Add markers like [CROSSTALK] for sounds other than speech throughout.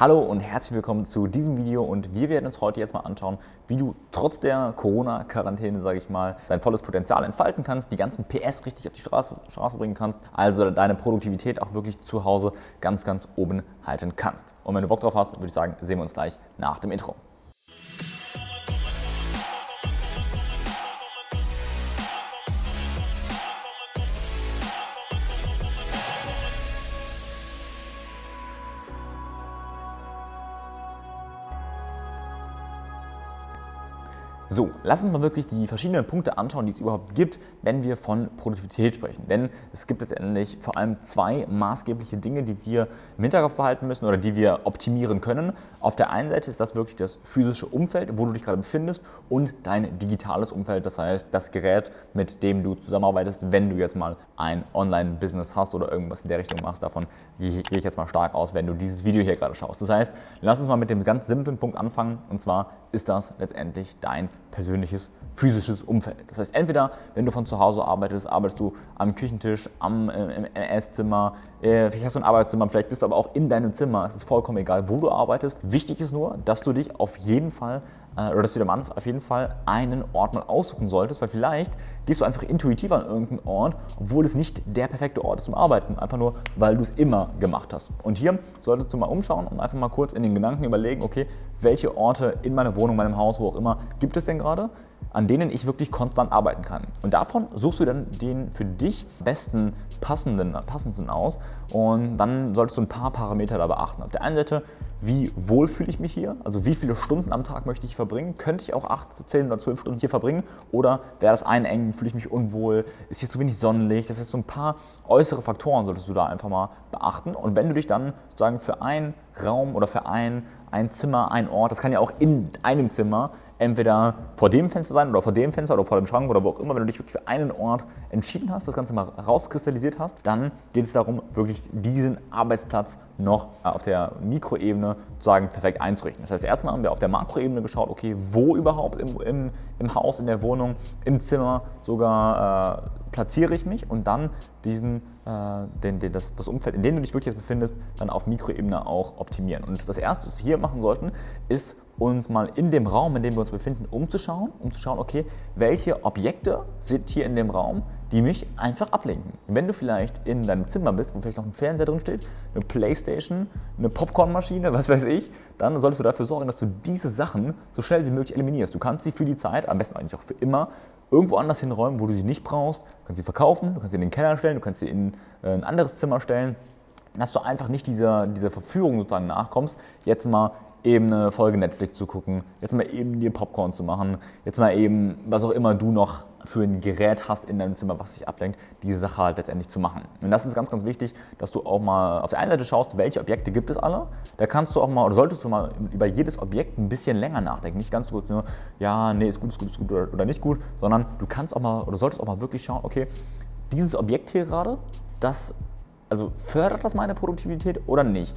Hallo und herzlich willkommen zu diesem Video und wir werden uns heute jetzt mal anschauen, wie du trotz der Corona-Quarantäne, sage ich mal, dein volles Potenzial entfalten kannst, die ganzen PS richtig auf die Straße, Straße bringen kannst, also deine Produktivität auch wirklich zu Hause ganz, ganz oben halten kannst. Und wenn du Bock drauf hast, würde ich sagen, sehen wir uns gleich nach dem Intro. So, lass uns mal wirklich die verschiedenen Punkte anschauen, die es überhaupt gibt, wenn wir von Produktivität sprechen. Denn es gibt letztendlich vor allem zwei maßgebliche Dinge, die wir im Hinterkopf behalten müssen oder die wir optimieren können. Auf der einen Seite ist das wirklich das physische Umfeld, wo du dich gerade befindest und dein digitales Umfeld, das heißt das Gerät, mit dem du zusammenarbeitest, wenn du jetzt mal ein Online-Business hast oder irgendwas in der Richtung machst. Davon gehe ich jetzt mal stark aus, wenn du dieses Video hier gerade schaust. Das heißt, lass uns mal mit dem ganz simplen Punkt anfangen und zwar ist das letztendlich dein persönliches physisches Umfeld. Das heißt, entweder, wenn du von zu Hause arbeitest, arbeitest du am Küchentisch, am äh, im Esszimmer, äh, vielleicht hast du ein Arbeitszimmer, vielleicht bist du aber auch in deinem Zimmer. Es ist vollkommen egal, wo du arbeitest. Wichtig ist nur, dass du dich auf jeden Fall oder dass du dir auf jeden Fall einen Ort mal aussuchen solltest, weil vielleicht gehst du einfach intuitiv an irgendeinen Ort, obwohl es nicht der perfekte Ort ist zum Arbeiten, einfach nur, weil du es immer gemacht hast. Und hier solltest du mal umschauen und einfach mal kurz in den Gedanken überlegen, okay, welche Orte in meiner Wohnung, meinem Haus, wo auch immer, gibt es denn gerade? An denen ich wirklich konstant arbeiten kann. Und davon suchst du dann den für dich besten passenden, passendsten aus. Und dann solltest du ein paar Parameter da beachten. Auf der einen Seite, wie wohl fühle ich mich hier, also wie viele Stunden am Tag möchte ich verbringen, könnte ich auch 8, 10 oder 12 Stunden hier verbringen? Oder wäre das einengen, fühle ich mich unwohl, ist hier zu wenig Sonnenlicht, das heißt so ein paar äußere Faktoren solltest du da einfach mal beachten. Und wenn du dich dann sozusagen für einen Raum oder für ein, ein Zimmer, ein Ort, das kann ja auch in einem Zimmer entweder vor dem Fenster sein oder vor dem Fenster oder vor dem Schrank oder wo auch immer, wenn du dich wirklich für einen Ort entschieden hast, das Ganze mal rauskristallisiert hast, dann geht es darum, wirklich diesen Arbeitsplatz noch auf der Mikroebene sozusagen perfekt einzurichten. Das heißt, erstmal haben wir auf der Makroebene geschaut, okay, wo überhaupt im, im, im Haus, in der Wohnung, im Zimmer sogar äh, platziere ich mich und dann diesen, äh, den, den, das, das Umfeld, in dem du dich wirklich jetzt befindest, dann auf Mikroebene auch optimieren. Und das Erste, was wir hier machen sollten, ist uns mal in dem Raum, in dem wir uns befinden, umzuschauen, um zu schauen, okay, welche Objekte sind hier in dem Raum, die mich einfach ablenken. Wenn du vielleicht in deinem Zimmer bist, wo vielleicht noch ein Fernseher drin steht, eine Playstation, eine Popcornmaschine, was weiß ich, dann solltest du dafür sorgen, dass du diese Sachen so schnell wie möglich eliminierst. Du kannst sie für die Zeit, am besten eigentlich auch für immer, irgendwo anders hinräumen, wo du sie nicht brauchst. Du kannst sie verkaufen, du kannst sie in den Keller stellen, du kannst sie in äh, ein anderes Zimmer stellen, dass du einfach nicht dieser, dieser Verführung sozusagen nachkommst, jetzt mal eben eine Folge Netflix zu gucken, jetzt mal eben dir Popcorn zu machen, jetzt mal eben, was auch immer du noch für ein Gerät hast in deinem Zimmer, was dich ablenkt, diese Sache halt letztendlich zu machen. Und das ist ganz, ganz wichtig, dass du auch mal auf der einen Seite schaust, welche Objekte gibt es alle. Da kannst du auch mal, oder solltest du mal über jedes Objekt ein bisschen länger nachdenken. Nicht ganz so gut nur, ja, nee, ist gut, ist gut, ist gut oder nicht gut, sondern du kannst auch mal, oder solltest auch mal wirklich schauen, okay, dieses Objekt hier gerade, das also fördert das meine Produktivität oder nicht?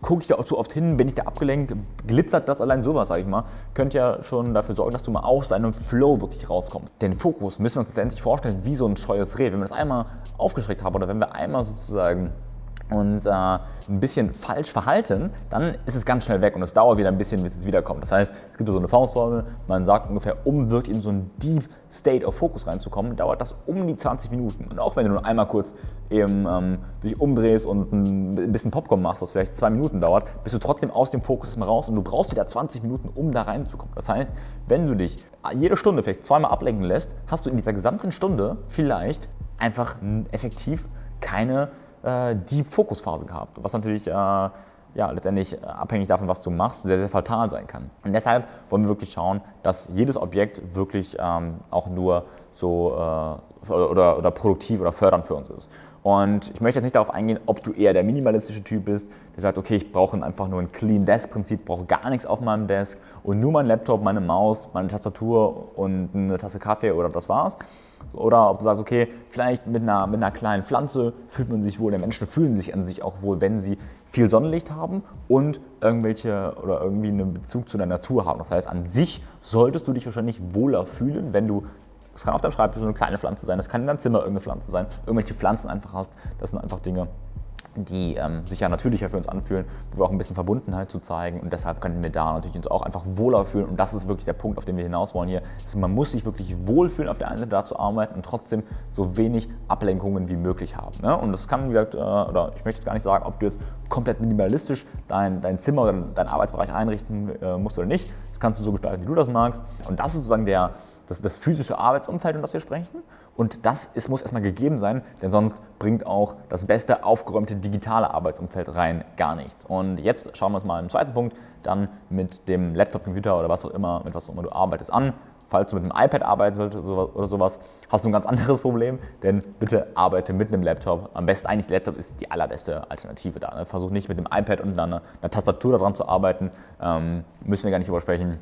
Gucke ich da auch zu oft hin, bin ich da abgelenkt, glitzert das allein sowas, sage ich mal, könnte ja schon dafür sorgen, dass du mal aus deinem Flow wirklich rauskommst. Den Fokus müssen wir uns letztendlich vorstellen wie so ein scheues Reh. Wenn wir das einmal aufgeschreckt haben oder wenn wir einmal sozusagen und äh, ein bisschen falsch verhalten, dann ist es ganz schnell weg und es dauert wieder ein bisschen, bis es wiederkommt. Das heißt, es gibt so eine Faustformel, man sagt ungefähr, um wirklich in so einen Deep State of Focus reinzukommen, dauert das um die 20 Minuten. Und auch wenn du nur einmal kurz eben ähm, dich umdrehst und ein bisschen Popcorn machst, was vielleicht zwei Minuten dauert, bist du trotzdem aus dem Fokus raus und du brauchst wieder 20 Minuten, um da reinzukommen. Das heißt, wenn du dich jede Stunde vielleicht zweimal ablenken lässt, hast du in dieser gesamten Stunde vielleicht einfach effektiv keine äh, Deep Focus Phase gehabt, was natürlich äh, ja, letztendlich äh, abhängig davon, was du machst, sehr, sehr fatal sein kann. Und deshalb wollen wir wirklich schauen, dass jedes Objekt wirklich ähm, auch nur so äh, oder, oder produktiv oder fördernd für uns ist. Und ich möchte jetzt nicht darauf eingehen, ob du eher der minimalistische Typ bist, der sagt, okay, ich brauche einfach nur ein Clean Desk Prinzip, brauche gar nichts auf meinem Desk und nur mein Laptop, meine Maus, meine Tastatur und eine Tasse Kaffee oder das war's. Oder ob du sagst, okay, vielleicht mit einer, mit einer kleinen Pflanze fühlt man sich wohl, der Menschen fühlen sich an sich auch wohl, wenn sie viel Sonnenlicht haben und irgendwelche oder irgendwie einen Bezug zu der Natur haben. Das heißt, an sich solltest du dich wahrscheinlich wohler fühlen, wenn du es kann auf deinem Schreibtisch eine kleine Pflanze sein, es kann in deinem Zimmer irgendeine Pflanze sein, irgendwelche Pflanzen einfach hast. Das sind einfach Dinge, die ähm, sich ja natürlicher für uns anfühlen, wo wir auch ein bisschen Verbundenheit zu zeigen und deshalb können wir da natürlich uns auch einfach wohler fühlen und das ist wirklich der Punkt, auf den wir hinaus wollen hier. Also man muss sich wirklich wohlfühlen, auf der einen Seite da zu arbeiten und trotzdem so wenig Ablenkungen wie möglich haben. Ne? Und das kann, wie gesagt, äh, oder ich möchte jetzt gar nicht sagen, ob du jetzt komplett minimalistisch dein, dein Zimmer oder deinen Arbeitsbereich einrichten äh, musst oder nicht. Das kannst du so gestalten, wie du das magst. Und das ist sozusagen der, das, das physische Arbeitsumfeld, um das wir sprechen. Und das ist, muss erstmal gegeben sein, denn sonst bringt auch das beste aufgeräumte digitale Arbeitsumfeld rein gar nichts. Und jetzt schauen wir uns mal im zweiten Punkt dann mit dem Laptop, Computer oder was auch immer, mit was auch immer du arbeitest an. Falls du mit einem iPad arbeiten solltest oder sowas, hast du ein ganz [LAUGHS] anderes Problem, denn bitte arbeite mit einem Laptop. Am besten eigentlich Laptop ist die allerbeste Alternative da. Ne? Versuch nicht mit dem iPad und einer, einer Tastatur daran zu arbeiten. Ähm, müssen wir gar nicht übersprechen.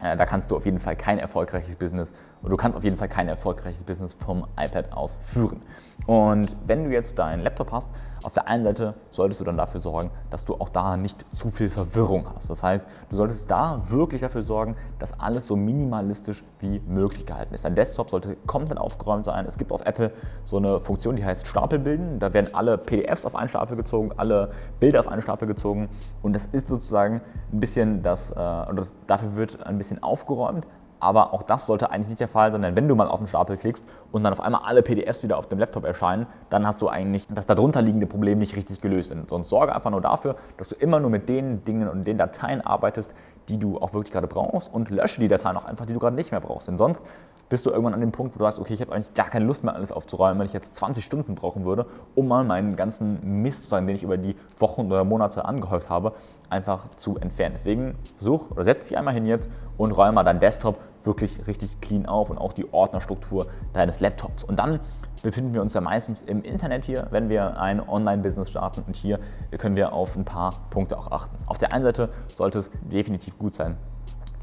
Äh, da kannst du auf jeden Fall kein erfolgreiches Business oder du kannst auf jeden Fall kein erfolgreiches Business vom iPad aus führen. Und wenn du jetzt deinen Laptop hast, auf der einen Seite solltest du dann dafür sorgen, dass du auch da nicht zu viel Verwirrung hast. Das heißt, du solltest da wirklich dafür sorgen, dass alles so minimalistisch wie möglich gehalten ist. Dein Desktop sollte komplett aufgeräumt sein. Es gibt auf Apple so eine Funktion, die heißt Stapel bilden. Da werden alle PDFs auf einen Stapel gezogen, alle Bilder auf einen Stapel gezogen und das ist sozusagen ein bisschen das, äh, das, dafür wird ein bisschen aufgeräumt, aber auch das sollte eigentlich nicht der Fall sein, denn wenn du mal auf den Stapel klickst und dann auf einmal alle PDFs wieder auf dem Laptop erscheinen, dann hast du eigentlich das darunter liegende Problem nicht richtig gelöst. Sonst sorge einfach nur dafür, dass du immer nur mit den Dingen und den Dateien arbeitest, die du auch wirklich gerade brauchst und lösche die Dateien auch einfach, die du gerade nicht mehr brauchst. Denn sonst bist du irgendwann an dem Punkt, wo du sagst, okay, ich habe eigentlich gar keine Lust mehr, alles aufzuräumen, wenn ich jetzt 20 Stunden brauchen würde, um mal meinen ganzen Mist, den ich über die Wochen oder Monate angehäuft habe, einfach zu entfernen. Deswegen such oder setz dich einmal hin jetzt und räume mal deinen Desktop wirklich richtig clean auf und auch die Ordnerstruktur deines Laptops. Und dann befinden wir uns ja meistens im Internet hier, wenn wir ein Online-Business starten und hier können wir auf ein paar Punkte auch achten. Auf der einen Seite sollte es definitiv gut sein,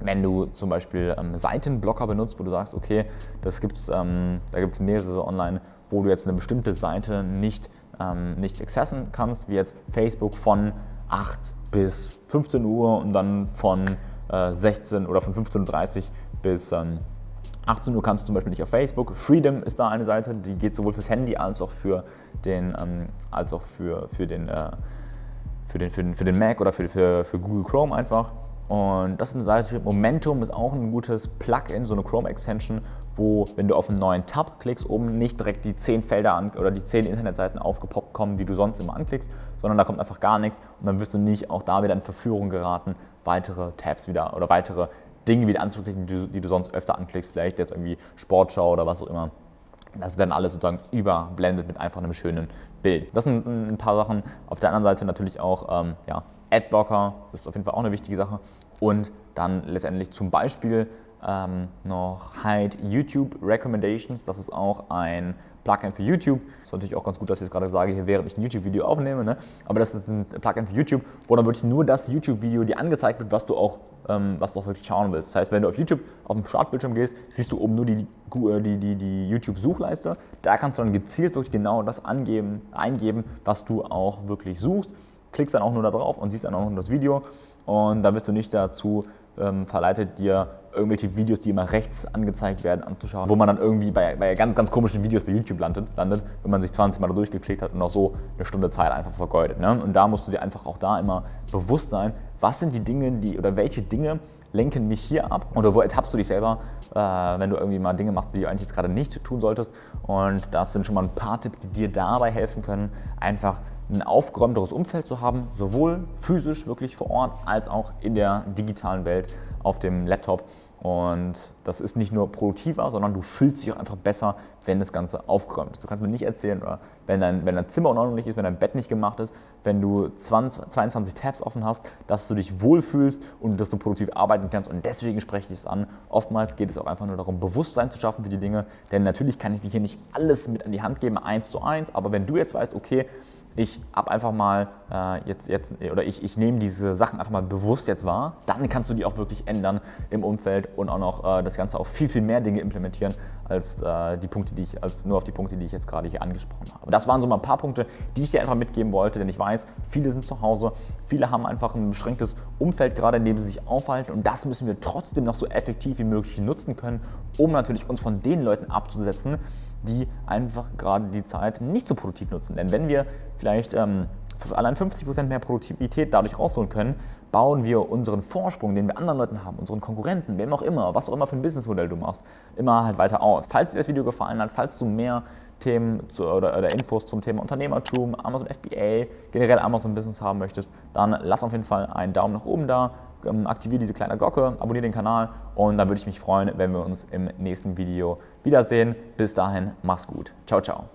wenn du zum Beispiel ähm, Seitenblocker benutzt, wo du sagst, okay, das gibt's, ähm, da gibt es mehrere online, wo du jetzt eine bestimmte Seite nicht, ähm, nicht accessen kannst, wie jetzt Facebook von 8 bis 15 Uhr und dann von äh, 16 oder von 15.30 Uhr bis ähm, 18 Uhr kannst du zum Beispiel nicht auf Facebook. Freedom ist da eine Seite, die geht sowohl fürs Handy als auch für den, ähm, als auch für, für, den, äh, für, den, für, den, für den Mac oder für, für, für Google Chrome einfach. Und das ist eine Seite, Momentum ist auch ein gutes Plugin, so eine Chrome-Extension, wo, wenn du auf einen neuen Tab klickst, oben nicht direkt die 10 Felder an, oder die 10 Internetseiten aufgepoppt kommen, die du sonst immer anklickst, sondern da kommt einfach gar nichts und dann wirst du nicht auch da wieder in Verführung geraten, weitere Tabs wieder oder weitere Dinge wieder anzuklicken, die du, die du sonst öfter anklickst, vielleicht jetzt irgendwie Sportschau oder was auch immer. Das wird dann alles sozusagen überblendet mit einfach einem schönen Bild. Das sind ein paar Sachen. Auf der anderen Seite natürlich auch ähm, ja, Adblocker, das ist auf jeden Fall auch eine wichtige Sache. Und dann letztendlich zum Beispiel ähm, noch Hide YouTube Recommendations. Das ist auch ein Plugin für YouTube. Ist natürlich auch ganz gut, dass ich jetzt gerade sage, hier während ich ein YouTube-Video aufnehme. Ne? Aber das ist ein Plugin für YouTube, wo dann wirklich nur das YouTube-Video dir angezeigt wird, was du, auch, ähm, was du auch wirklich schauen willst. Das heißt, wenn du auf YouTube auf den Startbildschirm gehst, siehst du oben nur die, äh, die, die, die YouTube-Suchleiste. Da kannst du dann gezielt wirklich genau das angeben, eingeben, was du auch wirklich suchst. Klickst dann auch nur da drauf und siehst dann auch nur das Video. Und dann bist du nicht dazu ähm, verleitet, dir irgendwelche Videos, die immer rechts angezeigt werden, anzuschauen, wo man dann irgendwie bei, bei ganz, ganz komischen Videos bei YouTube landet, landet, wenn man sich 20 Mal da durchgeklickt hat und auch so eine Stunde Zeit einfach vergeudet. Ne? Und da musst du dir einfach auch da immer bewusst sein, was sind die Dinge, die oder welche Dinge lenken mich hier ab oder wo ertappst du dich selber, äh, wenn du irgendwie mal Dinge machst, die du eigentlich jetzt gerade nicht tun solltest. Und das sind schon mal ein paar Tipps, die dir dabei helfen können, einfach ein aufgeräumteres Umfeld zu haben, sowohl physisch wirklich vor Ort als auch in der digitalen Welt auf dem Laptop. Und das ist nicht nur produktiver, sondern du fühlst dich auch einfach besser, wenn das Ganze aufgeräumt ist. Du kannst mir nicht erzählen, oder wenn dein, wenn dein Zimmer unordentlich ist, wenn dein Bett nicht gemacht ist, wenn du 20, 22 Tabs offen hast, dass du dich wohlfühlst und dass du produktiv arbeiten kannst. Und deswegen spreche ich es an. Oftmals geht es auch einfach nur darum, Bewusstsein zu schaffen für die Dinge. Denn natürlich kann ich dir hier nicht alles mit an die Hand geben, eins zu eins. Aber wenn du jetzt weißt, okay, ich habe einfach mal äh, jetzt, jetzt, oder ich, ich nehme diese Sachen einfach mal bewusst jetzt wahr, dann kannst du die auch wirklich ändern im Umfeld und auch noch äh, das Ganze auf viel, viel mehr Dinge implementieren, als, äh, die Punkte, die ich, als nur auf die Punkte, die ich jetzt gerade hier angesprochen habe. Das waren so mal ein paar Punkte, die ich dir einfach mitgeben wollte, denn ich weiß, viele sind zu Hause, viele haben einfach ein beschränktes Umfeld gerade, in dem sie sich aufhalten und das müssen wir trotzdem noch so effektiv wie möglich nutzen können, um natürlich uns von den Leuten abzusetzen, die einfach gerade die Zeit nicht so produktiv nutzen. Denn wenn wir vielleicht ähm, allein 50% mehr Produktivität dadurch rausholen können, bauen wir unseren Vorsprung, den wir anderen Leuten haben, unseren Konkurrenten, wem auch immer, was auch immer für ein Businessmodell du machst, immer halt weiter aus. Falls dir das Video gefallen hat, falls du mehr Themen zu, oder, oder, Infos zum Thema Unternehmertum, Amazon FBA, generell Amazon Business haben möchtest, dann lass auf jeden Fall einen Daumen nach oben da, aktiviere diese kleine Glocke, abonniere den Kanal und dann würde ich mich freuen, wenn wir uns im nächsten Video wiedersehen. Bis dahin, mach's gut. Ciao, ciao.